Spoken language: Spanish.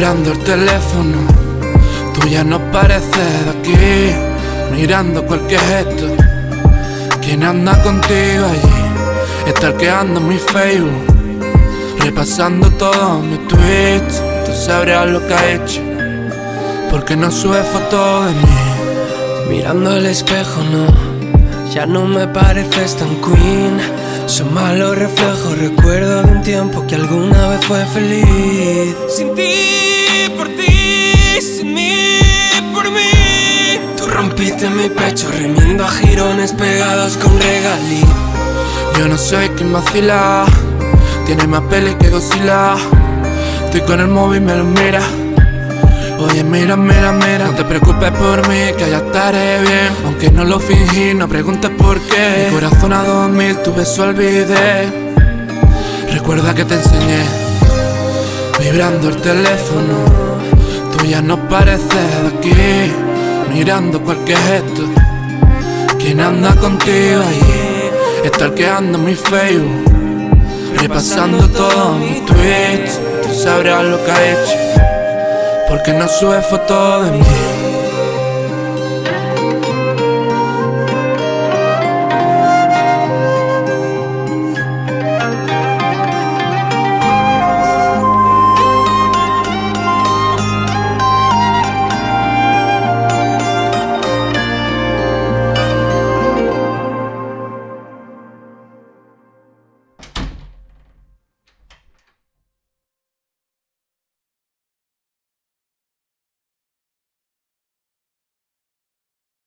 teléfono, tú ya no pareces de aquí, mirando cualquier gesto. ¿Quién anda contigo allí? Está ando mi Facebook, repasando todos mis tweets. Tú sabrás lo que ha hecho, porque no sube fotos de mí. Mirando el espejo, no, ya no me pareces tan queen. Son malos reflejos, recuerdo de un tiempo que alguna vez fue feliz. Sin ti, rompiste mi pecho, remiendo a jirones pegados con regalí. Yo no soy quien vacila, tiene más peli que Godzilla. Estoy con el móvil, me lo mira. Oye, mira, mira, mira, no te preocupes por mí, que ya estaré bien. Aunque no lo fingí, no preguntes por qué. Mi corazón a dos mil, tu beso olvidé. Recuerda que te enseñé, vibrando el teléfono. Tú ya no pareces de aquí, mirando cualquier gesto. ¿Quién anda contigo ahí? Estalqueando mi Facebook, repasando todos mis tweets. Tú sabrás lo que ha hecho porque no sube fotos de mí